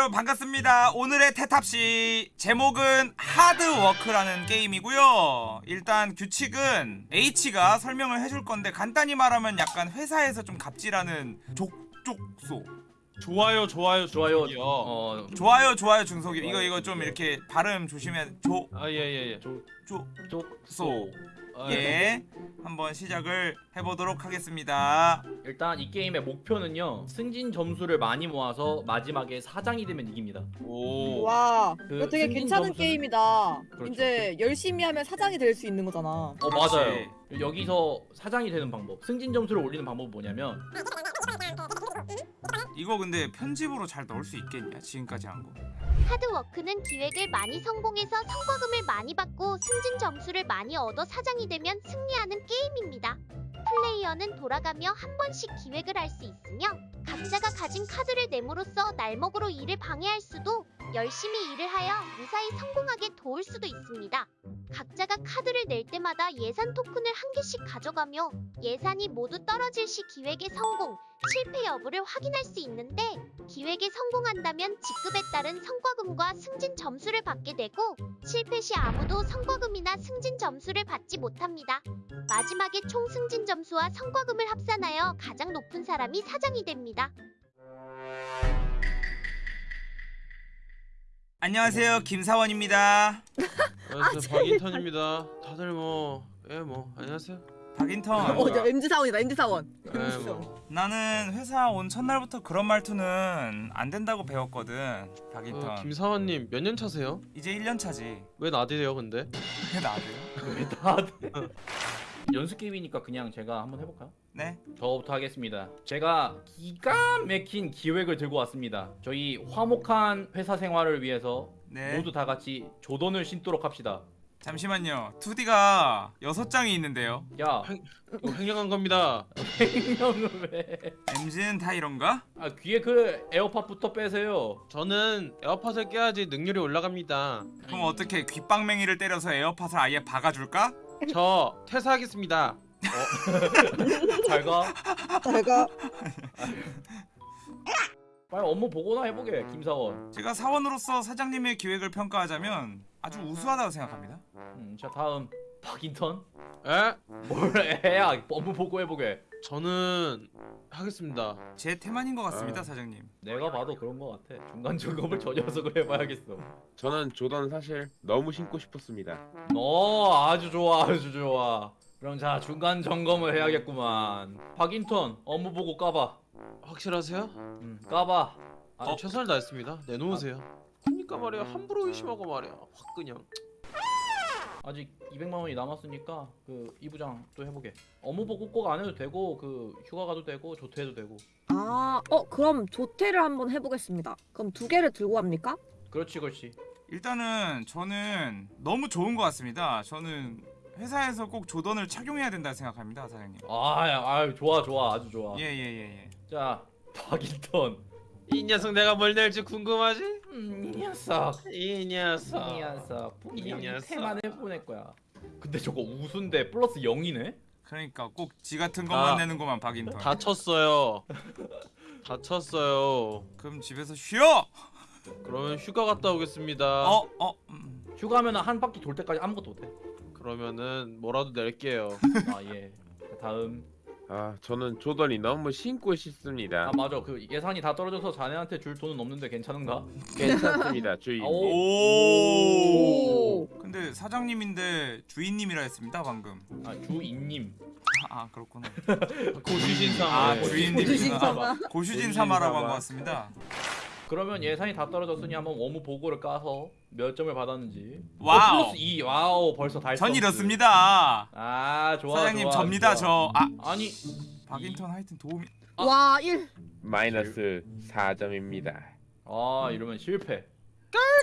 여러분 반갑습니다. 오늘의 태탑시 제목은 하드워크라는 게임이고요. 일단 규칙은 H가 설명을 해줄 건데 간단히 말하면 약간 회사에서 좀 갑질하는 족족소. 좋아요 좋아요 좋아요. 어, 좋아요 좋아요 중속이 이거 이거 좀 이렇게 발음 조심해 아예예 예. 조조소 쪽. 아, 예 한번 시작을 해보도록 하겠습니다. 일단 이 게임의 목표는요. 승진 점수를 많이 모아서 마지막에 사장이 되면 이깁니다. 오. 와, 그 이거 되게 승진 괜찮은 점수는- 게임이다. 그렇죠. 이제 열심히 하면 사장이 될 수 있는 거잖아. 어. 맞아요. 여기서 사장이 되는 방법. 승진 점수를 올리는 방법은 뭐냐면 이거 근데 편집으로 잘 넣을 수 있겠냐 지금까지 한 거. 하드워크는 기획을 많이 성공해서 성과금을 많이 받고 승진 점수를 많이 얻어 사장이 되면 승리하는 게임입니다. 플레이어는 돌아가며 한 번씩 기획을 할 수 있으며 각자가 가진 카드를 내므로써 날먹으로 일을 방해할 수도 열심히 일을 하여 무사히 성공하게 도울 수도 있습니다. 각자가 카드를 낼 때마다 예산 토큰을 한 개씩 가져가며 예산이 모두 떨어질 시 기획의 성공, 실패 여부를 확인할 수 있는데 기획에 성공한다면 직급에 따른 성과금과 승진 점수를 받게 되고 실패 시 아무도 성과금이나 승진 점수를 받지 못합니다. 마지막에 총 승진 점수와 성과금을 합산하여 가장 높은 사람이 사장이 됩니다. 안녕하세요 김사원입니다. 안녕하세요 박인턴입니다. 다들 뭐예뭐 안녕하세요. 박인턴. 어, 저 MZ 사원이다, MZ 사원. 예 뭐. 나는 회사 온 첫날부터 그런 말투는 안 된다고 배웠거든. 박인턴. 어, 김사원님 몇 년 차세요? 이제 1년 차지. 왜 나대요 근데? 왜 나도요? 왜 다들 연습 게임이니까 그냥 제가 한번 해볼까요? 네. 저부터 하겠습니다. 제가 기가 막힌 기획을 들고 왔습니다. 저희 화목한 회사 생활을 위해서 네. 모두 다 같이 조던을 신도록 합시다. 잠시만요. 2D가 6장이 있는데요. 야, 이거 횡령한 겁니다. 생명을 왜? MG는 다 이런가? 아 귀에 그 에어팟부터 빼세요. 저는 에어팟을 껴야지 능률이 올라갑니다. 그럼 어떻게 귓방맹이를 때려서 에어팟을 아예 박아줄까? 저 퇴사하겠습니다. 잘 가. 제가 빨리 업무 보고나 해보게 김사원. 제가 사원으로서 사장님의 기획을 평가하자면 아주 우수하다고 생각합니다. 음, 자 다음 박인턴. 에? 뭘 해야 업무 보고 해보게. 저는 하겠습니다. 제 태만인 것 같습니다, 아. 사장님. 내가 봐도 그런 거 같아. 중간 점검을 저 녀석을 해봐야겠어. 저는 조던 사실 너무 신고 싶었습니다. 어 아주 좋아 아주 좋아. 그럼 자 중간 점검을 해야겠구만. 박인턴 업무 보고 까봐. 확실하세요? 음, 까봐. 아, 어, 최선을 다했습니다. 내놓으세요. 그러니까 말이야 함부로 의심하고 말이야 확 그냥. 아직 200만 원이 남았으니까 그 이부장 또 해보게. 업무 보고 꼭안 해도 되고 그 휴가 가도 되고 조퇴해도 되고. 아, 어, 그럼 조퇴를 한번 해보겠습니다. 그럼 두 개를 들고 갑니까? 그렇지 그렇지. 일단은 저는 너무 좋은 것 같습니다. 저는 회사에서 꼭 조던을 착용해야 된다 생각합니다, 사장님. 아, 야, 아 좋아 좋아 아주 좋아. 예, 예, 예, 예. 자 박인턴. 이 녀석 내가 뭘 낼지 궁금하지? 음, 이 녀석. 이 녀석. 이 녀석. 분명히 녀석. 태만 해보낼 거야. 근데 저거 우수인데 플러스 0이네? 그러니까 꼭 지 같은 것만 아. 내는구만, 박인턴. 다쳤어요. 다쳤어요. 그럼 집에서 쉬어. 그러면 휴가 갔다 오겠습니다. 어, 어. 음. 휴가면 한 바퀴 돌 때까지 아무것도 못해. 그러면은 뭐라도 낼게요. 아 예. 자, 다음. 아, 저는 조던이 너무 신고 싶습니다. 아 맞아. 그 예산이 다 떨어져서 자네한테 줄 돈은 없는데 괜찮은가? 괜찮습니다, 주인. 아, 오. 오. 오. 근데 사장님인데 주인님이라 했습니다, 방금. 아 주인님. 아, 아 그렇구나. ご主人 아, 상아. 네. ご主人. 様. ご主人 様라고 한 様. 것 같습니다. 그러면 예산이 다 떨어졌으니 한번 업무 보고를 까서 몇 점을 받았는지. Wow. 어, 플러스 2. Wow 벌써 달성. 전 이렇습니다. 아 좋아. 사장님 좋아, 접니다, 좋아. 저. 아, 아니 박인턴 하여튼 도움이. 아. 와, 1. 마이너스 4점입니다. 아 이러면 실패.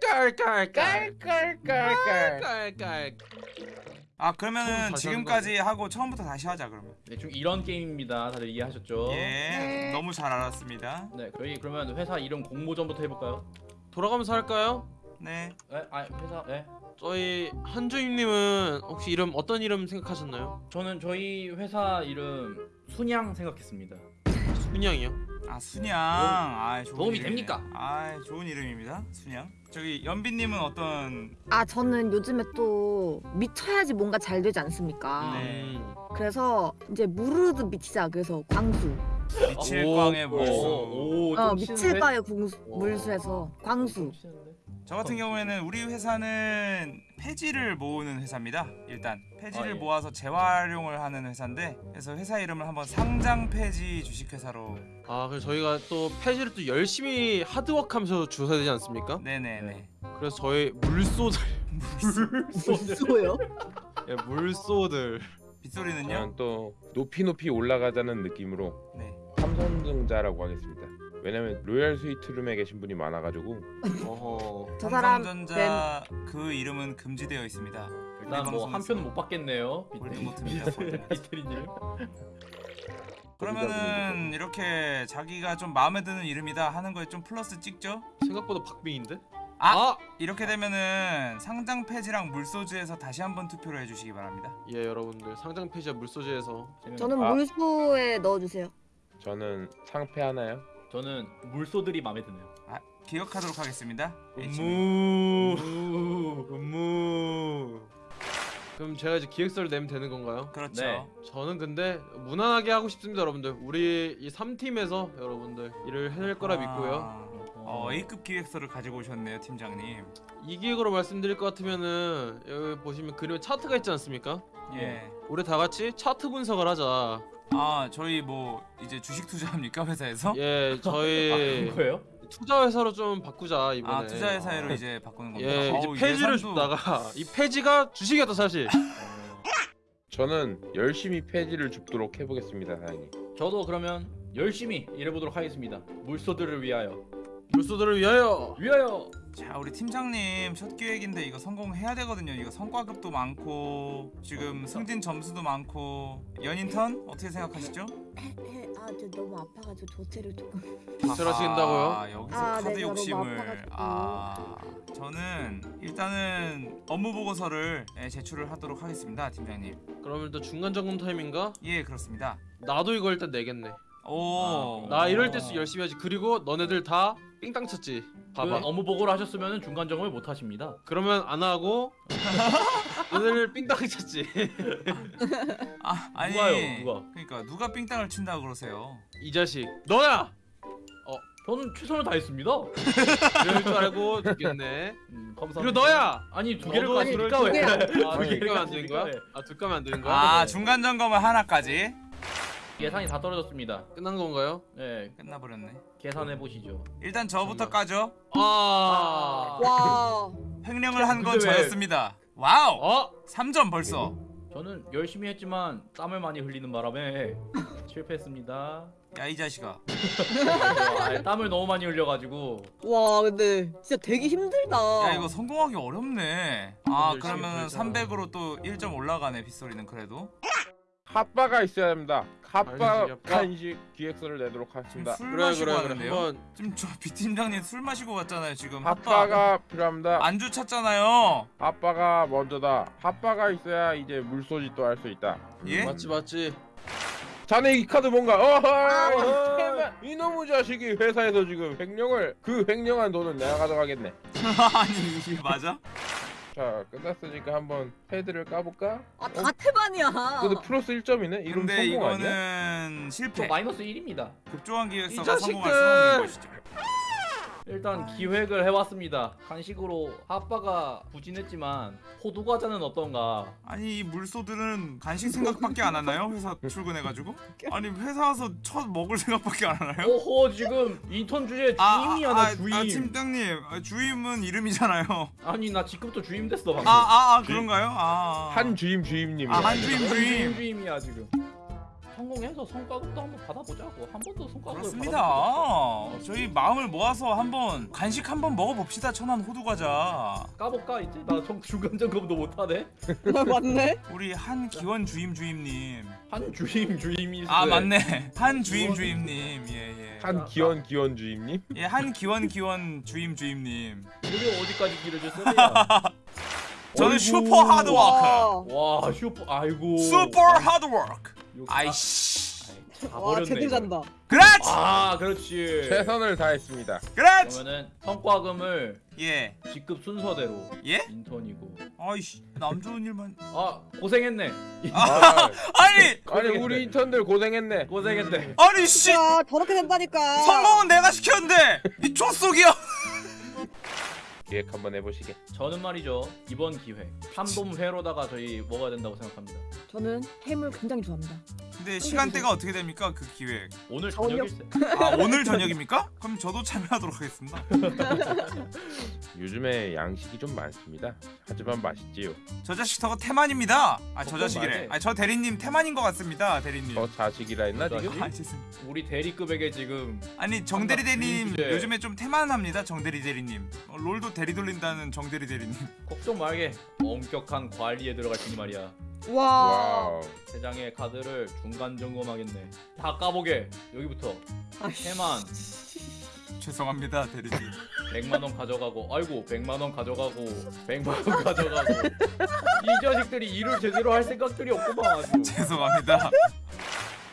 깔깔깔깔깔깔깔. 아, 그러면은 지금까지 하고 처음부터 다시 하자 그러면. 대충 이런 게임입니다. 다들 이해하셨죠? 예. 네. 너무 잘 알았습니다. 네, 저희 그러면 회사 이름 공모전부터 해볼까요? 돌아가면서 할까요? 네. 네, 아 회사, 네. 저희 한주임님은 혹시 이름 어떤 이름 생각하셨나요? 저는 저희 회사 이름 순양 생각했습니다. 순양이요. 아 순양. 아 좋은 도움이 이름이네. 됩니까? 아 좋은 이름입니다. 순양. 저기 연비님은 어떤? 아 저는 요즘에 또 미쳐야지 뭔가 잘 되지 않습니까? 네. 음. 그래서 이제 무르드 미치자 그래서 광수. 미칠광의 오, 물수. 오, 어좀 치는데? 미칠바의 오. 물수에서 광수. 저 같은 경우에는 우리 회사는 폐지를 모으는 회사입니다. 일단 폐지를 아, 예. 모아서 재활용을 하는 회사인데 그래서 회사 이름을 한번 상장 폐지 주식회사로 아 그래서 저희가 또 폐지를 또 열심히 하드워크하면서 주셔야 되지 않습니까? 네네 네. 그래서 저희 물소들 물수요? 예, 물소들 빗소리는요? 저는 또 높이 높이 올라가자는 느낌으로 네. 삼성전자라고 하겠습니다. 왜냐면 로얄 스위트룸에 계신 분이 많아가지고 어허 저 사람 네. 삼성전자 그 이름은 금지되어 있습니다. 일단 뭐 한 표는 못 받겠네요. 볼드모트입니다, 볼드모트. 비테리님. 그러면은 이렇게 자기가 좀 마음에 드는 이름이다 하는 거에 좀 플러스 찍죠? 생각보다 박빙인데? 아! 이렇게 되면은 상장 폐지랑 물소주에서 다시 한번 투표를 해주시기 바랍니다. 예 여러분들 상장 폐지와 물소지에서 저는 아. 물수에 넣어주세요. 저는 상패 하나요? 저는 물소들이 마음에 드네요. 아, 기억하도록 하겠습니다. 음무 음무 그럼 제가 이제 기획서를 내면 되는 건가요? 그렇죠. 네. 저는 근데 무난하게 하고 싶습니다 여러분들 우리 이 3팀에서 여러분들 일을 해낼 거라 믿고요 아, 어, A급 기획서를 가지고 오셨네요, 팀장님. 이 기획으로 말씀드릴 것 같으면은 여기 보시면 그림에 차트가 있지 않습니까? 예. 우리 다 같이 차트 분석을 하자 아, 저희 뭐 이제 주식 투자합니까 회사에서? 예 아, 저희 그런 거예요? 투자 회사로 좀 바꾸자 이번에 아, 투자 회사로 이제 바꾸는 겁니다. 예 어우, 이제 폐지를 예산도- 줬다가 이 폐지가 주식이었다 사실 저는 열심히 폐지를 줍도록 해보겠습니다, 사장님. 저도 그러면 열심히 일해보도록 하겠습니다. 물소들을 위하여. 물소들을 위하여 위하여. 자, 우리 팀장님 첫 기획인데 이거 성공해야 되거든요. 이거 성과급도 많고 지금 승진 점수도 많고 연인 턴 어떻게 생각하시죠? 아저 너무 아파가지고 조퇴를 조금. 조퇴하신다고요? 아, 여기서 아, 카드 네, 욕심을. 아 저는 일단은 업무 보고서를 예, 제출을 하도록 하겠습니다, 팀장님. 그러면 일단 중간 점검 타임인가? 예, 그렇습니다. 나도 이거 일단 내겠네 오, 나 이럴 때수 열심히 하지 그리고 너네들 다 삥땅 쳤지 그 봐봐 업무 보고를 하셨으면 중간 점검을 못 하십니다. 그러면 안 하고 너네들 삥땅 쳤지 아, 아니 누가요, 누가? 그러니까 누가 삥땅을 친다 그러세요? 이 자식 너야 저는 최선을 다했습니다. 이럴 줄 알고 죽겠네 음, 감사합니다. 그리고 너야 아니 두 개를 너도? 줄 아, 두두 개를 개면 안 되는 거야? 가지니까 왜? 아, 두 개면 안 되는 거야? 아, 네. 중간 점검을 하나까지 예산이 다 떨어졌습니다. 끝난 건가요? 네, 끝나버렸네. 계산해 보시죠. 일단 저부터 까죠. 아, 와. 횡령을 한 건 근데 왜- 저였습니다. Wow, 어? 3점 벌써. 저는 열심히 했지만 땀을 많이 흘리는 바람에 실패했습니다. 야 이 자식아. 아, 땀을 너무 많이 흘려가지고 와 근데 진짜 되게 힘들다. 야 이거 성공하기 어렵네. 아 그러면 벌자. 300으로 또 1점 올라가네 빗소리는 그래도. 핫바가 있어야 됩니다. 핫바 핫바? 간식 기획서를 내도록 하겠습니다. 술 그래 마시고 그래 하는데요. 한번 지금 저 비팀장님 술 마시고 왔잖아요 지금. 핫바 핫바가 필요합니다. 안주 찾잖아요. 핫바가 먼저다. 핫바가 있어야 이제 물소지도 할수 있다. 예? 맞지 맞지 자네 이 카드 뭔가? 어허! 아, 이놈의 자식이 회사에서 지금 횡령을 그 횡령한 돈은 내가 가져가겠네. 아니 이게 맞아? 자 끝났으니까 한번 패드를 까볼까? 아다 태반이야. 그래도 플러스 1점이네. 이름 근데 성공 아니야? 이거는 저 실패. 마이너스 1입니다. 급조한 자식들! 성공할 수 없는 것이죠. 일단 기획을 해왔습니다. 간식으로 아빠가 부진했지만 호두 과자는 어떤가? 아니 이 물소들은 간식 생각밖에 안 하나요? 회사 출근해가지고? 아니 회사 와서 첫 먹을 생각밖에 안 하나요? 오호 지금 인턴 주제 주임이야 나 주임. 아, 팀장님 아, 주임은 이름이잖아요. 아니 나 직급도 주임 됐어 방금. 아아 아, 그런가요? 아 한 주임 주임님. 아, 한 주임 주임 주임. 주임이야 지금. 성공해서 성과급도 한번 받아보자고. 한 번도 성과급을 그렇습니다. 저희 마음을 모아서 한번 간식 한번 먹어봅시다. 천안 호두 과자. 까볼까 이제 나 정- 중간 점검도 못하네. 맞네. 우리 한기원 주임 주임님. 한 주임 주임이. 아 왜? 맞네. 한 주임 주임님. 예 예. 한 기원 기원 주임님. 예 한 기원 기원 주임 주임님. 이게 어디까지 길어질 소리야? 저는 어이구. Super hard work. 와. 와 슈퍼 아이고. Super hard work. 욕- 아이씨. 다 와. 제대로. 잔다. 그렇지 아 그렇지. 최선을 다했습니다. 그렇지 그러면은 성과금을 예 직급 순서대로 예? 인턴이고. 아이씨 남 좋은 일만 아 고생했네. 아, 아니 아니 우리 인턴들 고생했네. 고생했네. 아니 씨야 저렇게 된다니까. 성공은 내가 시켰는데 이 족속이야 기획 한번 해보시게. 저는 말이죠 이번 기회 삼돔 회로다가 저희 먹어야 된다고 생각합니다. 저는 해물 굉장히 좋아합니다. 근데 시간대가 어떻게 됩니까 그 기획 오늘 저녁. 저녁일세. 아 오늘 저녁입니까? 그럼 저도 참여하도록 하겠습니다 요즘에 양식이 좀 많습니다. 하지만 맛있지요. 저 자식 저거 태만입니다 아 저 자식이래. 아 저 대리님 태만인 것 같습니다 대리님 저 자식이라 했나 저 지금? 아 죄송합니다 우리 대리급에게 지금 아니 정대리 대리님 주제. 요즘에 좀 태만합니다 정대리 대리님 어, 롤도 대리 돌린다는 정대리 대리님 걱정 말게 엄격한 관리에 들어갈 테니 말이야. 와. wow. 세 장의 카드를 중간 점검하겠네. 다 까보게. 여기부터 아이씨. 해만 죄송합니다 대리님 100만 원 가져가고 아이고 100만 원 가져가고 100만 원 가져가고 이 자식들이 일을 제대로 할 생각들이 없구만 아주. 죄송합니다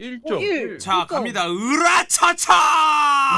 1점. 어, 일. 자 일점. 갑니다 으라차차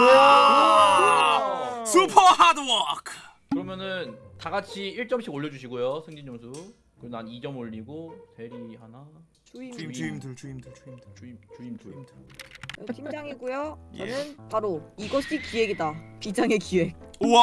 우와! super hard work 그러면은 다 같이 1점씩 올려주시고요 승진 점수. 그리고 난 2점 올리고 대리 하나 주임. 주임 주임들 주임들 주임들 주임 주임 둘. 주임들 팀장이고요. 예. 저는 바로 이것이 기획이다. 비장의 기획. 우와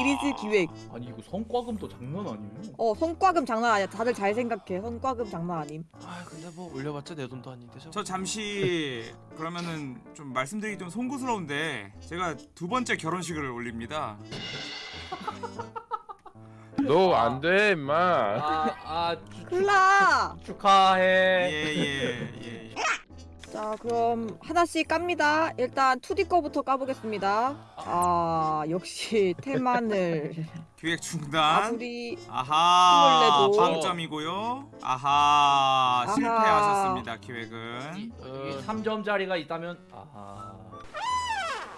이리스 기획. 아니 이거 성과금도 장난 아니에요. 어 성과금 장난 아니야. 다들 잘 생각해. 성과금 장난 아님. 아 근데 뭐 올려봤자 내 돈도 아닌데 저. 저 잠시 그러면은 좀 말씀드리기 좀 송구스러운데 제가 두 번째 결혼식을 올립니다. 너 안 돼, 임마. 아아 클라. 축하해. 예예예 예, 예. 자 그럼 하나씩 깝니다. 일단 2D 거부터 까보겠습니다. 아 역시 테마늘 기획 중단. 아무리 아하 스물네도. 빵점이고요. 아하 아하. 실패하셨습니다 기획은. 이, 어. 3점짜리가 있다면 아하.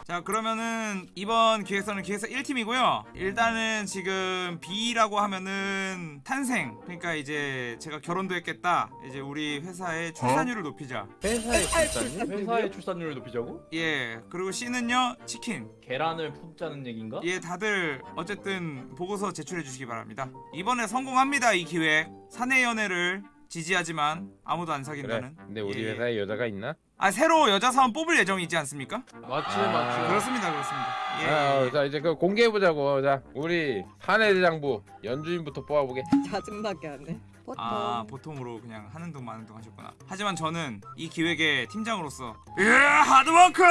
자 그러면은 이번 기획서는 기획서 1팀이고요. 일단은 지금 B라고 하면은 탄생. 그러니까 이제 제가 결혼도 했겠다. 이제 우리 회사의 출산율을 높이자. 회사의 출산율? 회사의 출산율을 높이자고? 예 그리고 C는요 치킨. 계란을 품자는 얘긴가? 예, 다들 어쨌든 보고서 제출해 주시기 바랍니다. 이번에 성공합니다. 이 기획. 사내 연애를 지지하지만 아무도 안 그래. 사귄다는. 근데 우리 예, 예. 회사에 여자가 있나? 아 새로 여자 사원 뽑을 예정이지 않습니까? 맞지 아, 맞지. 그렇습니다, 그렇습니다. 예. 아, 예. 어, 자 이제 그 공개해 보자고. 자, 우리 사내 대장부 연주인부터 뽑아보게. 짜증나게 하네. 버터. 아 보통으로 그냥 하는 둥 마는 둥 하셨구나. 하지만 저는 이 기획의 팀장으로서 예 하드워크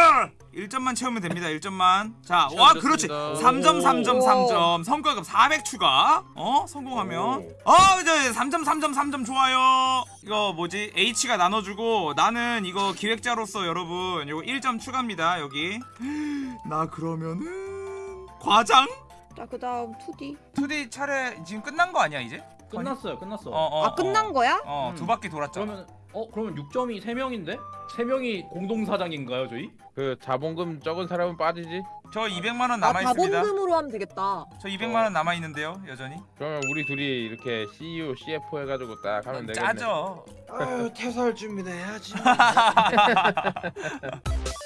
1점만 채우면 됩니다. 1점만. 자, 와 그렇지. 시작됐습니다. 3점 3점 오. 3점 성과급 400 추가. 어 성공하면 오. 어 이제 3점 3점 3점 좋아요. 이거 뭐지 H가 나눠주고 나는 이거 기획자로서 여러분 이거 1점 추가입니다 여기. 나 그러면은 과장 자 그다음 2D. 2D 차례 지금 끝난 거 아니야 이제? 끝났어요 끝났어 어, 어, 아 끝난 거야? 어, 음. 두 바퀴 돌았잖아. 그러면 어 그러면 6점이 3명인데? 3명이 공동사장인가요 저희? 그 자본금 적은 사람은 빠지지. 저 200만 원아 남아 있습니다. 자본금으로 하면 되겠다. 저 200만 원 남아 있는데요, 여전히. 그러면 우리 둘이 이렇게 CEO, CFO 해가지고 딱 하면 되겠네. 짜죠. 아유 퇴사할 준비는 해야지.